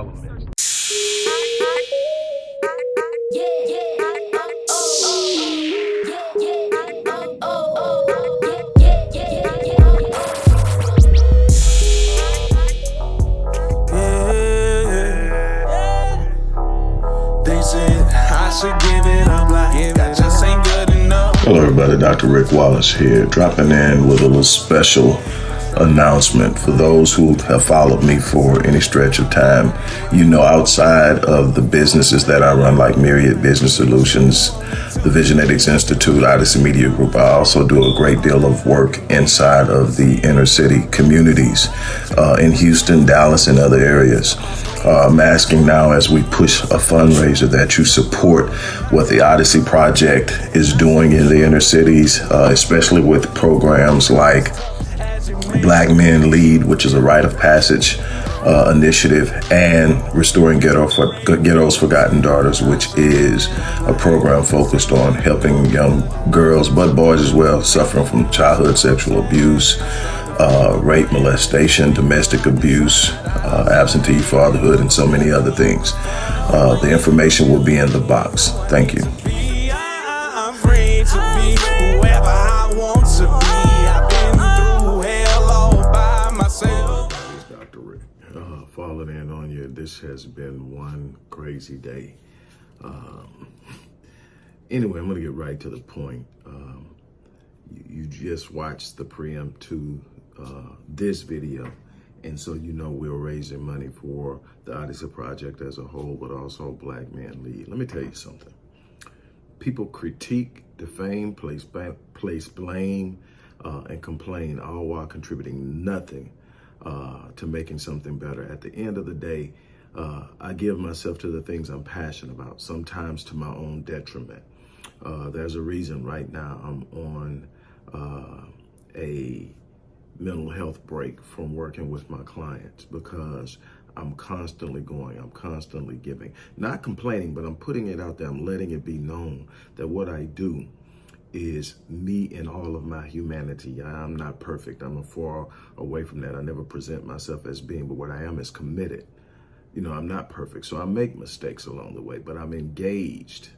all elements. Hello everybody, Dr. Rick Wallace here, dropping in with a little special announcement for those who have followed me for any stretch of time. You know, outside of the businesses that I run, like Myriad Business Solutions, the Visionetics Institute, Odyssey Media Group, I also do a great deal of work inside of the inner city communities uh, in Houston, Dallas, and other areas. Uh, I'm asking now as we push a fundraiser that you support what the Odyssey Project is doing in the inner cities, uh, especially with programs like Black Men Lead, which is a rite of passage uh, initiative, and Restoring Ghetto for, Ghetto's Forgotten Daughters, which is a program focused on helping young girls, but boys as well, suffering from childhood sexual abuse, uh, rape, molestation, domestic abuse, uh, absentee fatherhood, and so many other things. Uh, the information will be in the box. Thank you. This has been one crazy day. Um, anyway, I'm going to get right to the point. Um, you, you, just watched the preempt to uh, this video. And so you know we're raising money for the Odyssey Project as a whole, but also Black Man Lead. Let me tell you something. People critique, defame, place, place blame, uh, and complain, all while contributing nothing uh, to making something better. At the end of the day, uh, I give myself to the things I'm passionate about, sometimes to my own detriment. Uh, there's a reason right now I'm on uh, a mental health break from working with my clients because I'm constantly going, I'm constantly giving. Not complaining, but I'm putting it out there. I'm letting it be known that what I do is me and all of my humanity. I'm not perfect. I'm far away from that. I never present myself as being, but what I am is committed. You know, I'm not perfect, so I make mistakes along the way, but I'm engaged.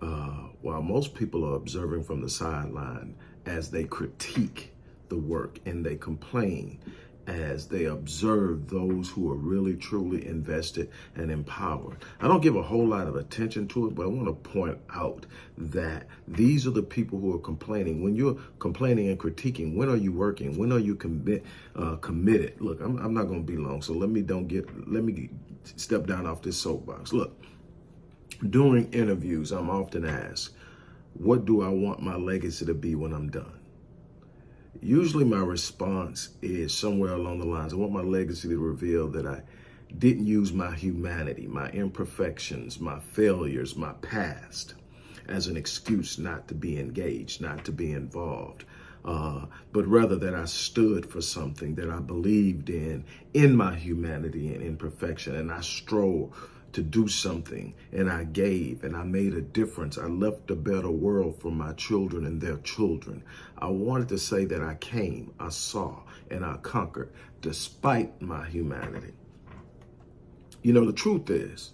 Uh, while most people are observing from the sideline as they critique the work and they complain as they observe those who are really truly invested and empowered. I don't give a whole lot of attention to it, but I want to point out that these are the people who are complaining. When you're complaining and critiquing, when are you working? When are you commit uh, committed? Look, I'm, I'm not going to be long, so let me don't get let me step down off this soapbox. Look, during interviews, I'm often asked, "What do I want my legacy to be when I'm done?" Usually my response is somewhere along the lines, I want my legacy to reveal that I didn't use my humanity, my imperfections, my failures, my past as an excuse not to be engaged, not to be involved. Uh, but rather that I stood for something that I believed in, in my humanity and imperfection, and I strove to do something and I gave and I made a difference. I left a better world for my children and their children. I wanted to say that I came, I saw, and I conquered despite my humanity. You know, the truth is,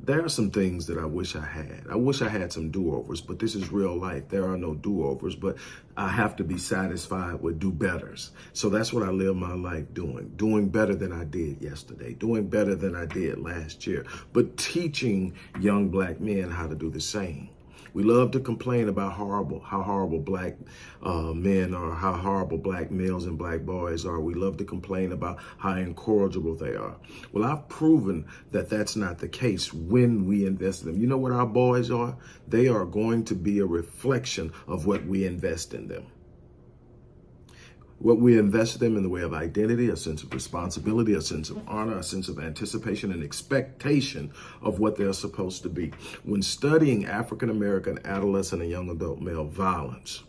there are some things that I wish I had. I wish I had some do-overs, but this is real life. There are no do-overs, but I have to be satisfied with do-betters. So that's what I live my life doing, doing better than I did yesterday, doing better than I did last year, but teaching young black men how to do the same. We love to complain about horrible, how horrible black uh, men are, how horrible black males and black boys are. We love to complain about how incorrigible they are. Well, I've proven that that's not the case when we invest in them. You know what our boys are? They are going to be a reflection of what we invest in them what we invest them in the way of identity, a sense of responsibility, a sense of honor, a sense of anticipation and expectation of what they're supposed to be. When studying African-American adolescent and young adult male violence,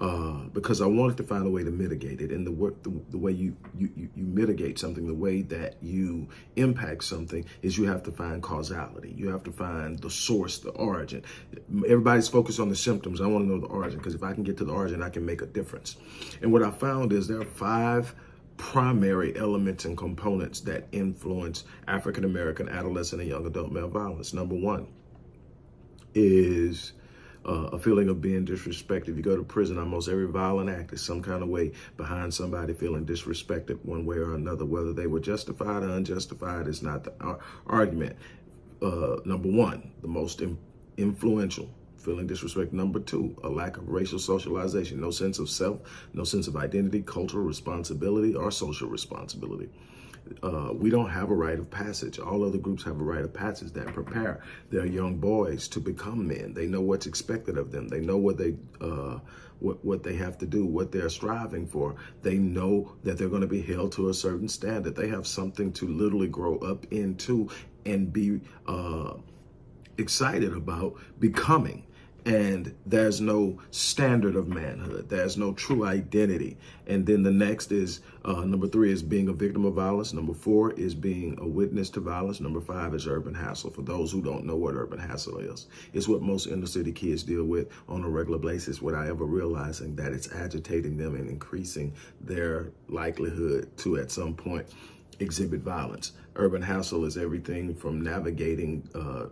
uh, because I wanted to find a way to mitigate it. And the, the, the way you, you, you mitigate something, the way that you impact something is you have to find causality. You have to find the source, the origin. Everybody's focused on the symptoms. I want to know the origin because if I can get to the origin, I can make a difference. And what I found is there are five primary elements and components that influence African American adolescent and young adult male violence. Number one is uh, a feeling of being disrespected. If you go to prison, almost every violent act is some kind of way behind somebody feeling disrespected one way or another. Whether they were justified or unjustified is not the argument. Uh, number one, the most influential feeling disrespect. Number two, a lack of racial socialization, no sense of self, no sense of identity, cultural responsibility, or social responsibility. Uh, we don't have a rite of passage. All other groups have a rite of passage that prepare their young boys to become men. They know what's expected of them. They know what they uh, what, what they have to do, what they're striving for. They know that they're going to be held to a certain standard. They have something to literally grow up into and be uh, excited about becoming and there's no standard of manhood. There's no true identity. And then the next is, uh, number three is being a victim of violence. Number four is being a witness to violence. Number five is urban hassle. For those who don't know what urban hassle is, it's what most inner city kids deal with on a regular basis without ever realizing that it's agitating them and increasing their likelihood to at some point exhibit violence. Urban hassle is everything from navigating uh,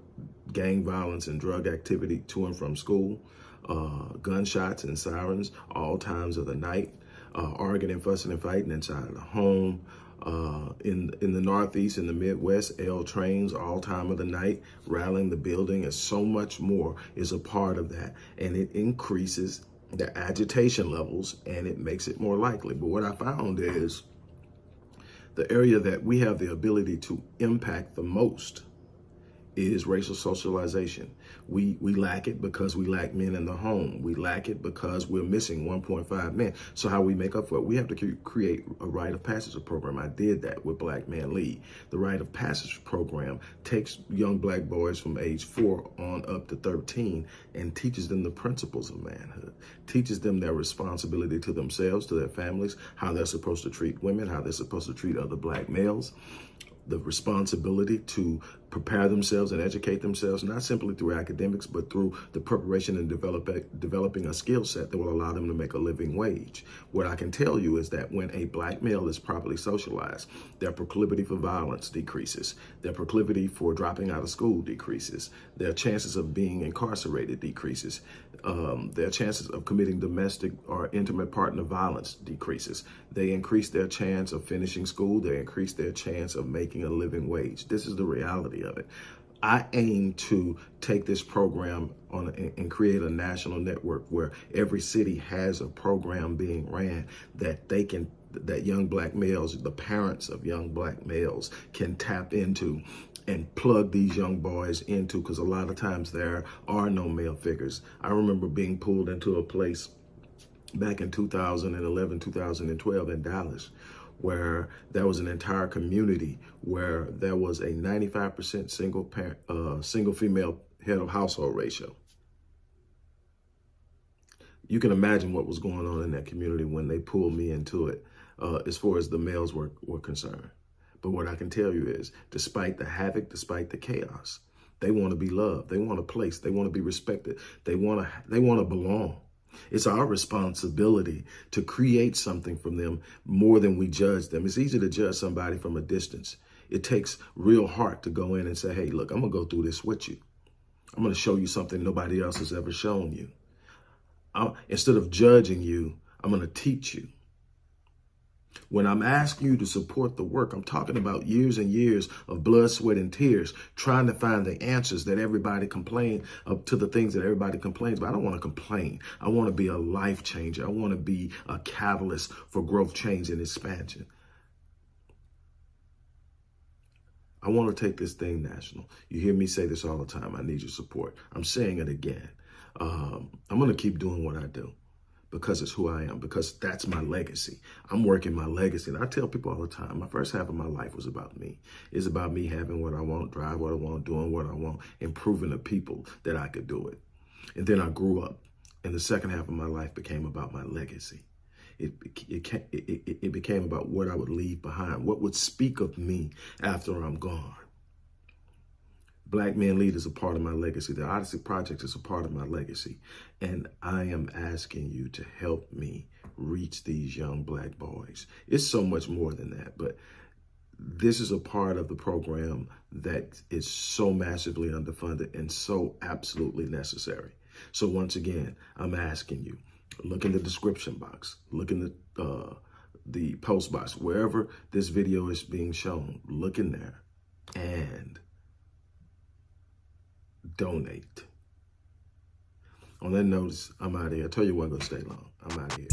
gang violence and drug activity to and from school, uh, gunshots and sirens all times of the night, uh, arguing and fussing and fighting inside of the home, uh, in in the Northeast, in the Midwest, L trains all time of the night, rallying the building, and so much more is a part of that. And it increases the agitation levels and it makes it more likely. But what I found is the area that we have the ability to impact the most is racial socialization. We we lack it because we lack men in the home. We lack it because we're missing 1.5 men. So how we make up for it? We have to create a rite of passage program. I did that with Black Man Lead. The rite of passage program takes young black boys from age four on up to 13 and teaches them the principles of manhood, teaches them their responsibility to themselves, to their families, how they're supposed to treat women, how they're supposed to treat other black males, the responsibility to prepare themselves and educate themselves, not simply through academics, but through the preparation and develop, developing a skill set that will allow them to make a living wage. What I can tell you is that when a black male is properly socialized, their proclivity for violence decreases, their proclivity for dropping out of school decreases, their chances of being incarcerated decreases, um, their chances of committing domestic or intimate partner violence decreases. They increase their chance of finishing school, they increase their chance of making a living wage. This is the reality reality of it. I aim to take this program on and create a national network where every city has a program being ran that they can that young black males, the parents of young black males can tap into and plug these young boys into because a lot of times there are no male figures. I remember being pulled into a place back in 2011, 2012 in Dallas where there was an entire community where there was a 95% single parent, uh, single female head of household ratio. You can imagine what was going on in that community when they pulled me into it uh, as far as the males were, were concerned. But what I can tell you is, despite the havoc, despite the chaos, they want to be loved. They want a place. They want to be respected. They want to, they want to belong. It's our responsibility to create something from them more than we judge them. It's easy to judge somebody from a distance. It takes real heart to go in and say, hey, look, I'm going to go through this with you. I'm going to show you something nobody else has ever shown you. i instead of judging you, I'm going to teach you. When I'm asking you to support the work, I'm talking about years and years of blood, sweat, and tears, trying to find the answers that everybody complain uh, to the things that everybody complains. But I don't want to complain. I want to be a life changer. I want to be a catalyst for growth, change, and expansion. I want to take this thing national. You hear me say this all the time. I need your support. I'm saying it again. Um, I'm going to keep doing what I do because it's who I am, because that's my legacy. I'm working my legacy. And I tell people all the time, my first half of my life was about me. It's about me having what I want, drive what I want, doing what I want, improving the people that I could do it. And then I grew up And the second half of my life became about my legacy. It, it, it, it, it became about what I would leave behind, what would speak of me after I'm gone. Black Men Lead is a part of my legacy. The Odyssey Project is a part of my legacy. And I am asking you to help me reach these young black boys. It's so much more than that, but this is a part of the program that is so massively underfunded and so absolutely necessary. So once again, I'm asking you, look in the description box, look in the, uh, the post box, wherever this video is being shown, look in there and donate. On that note, I'm out of here. I tell you what, I'm going to stay long. I'm out of here.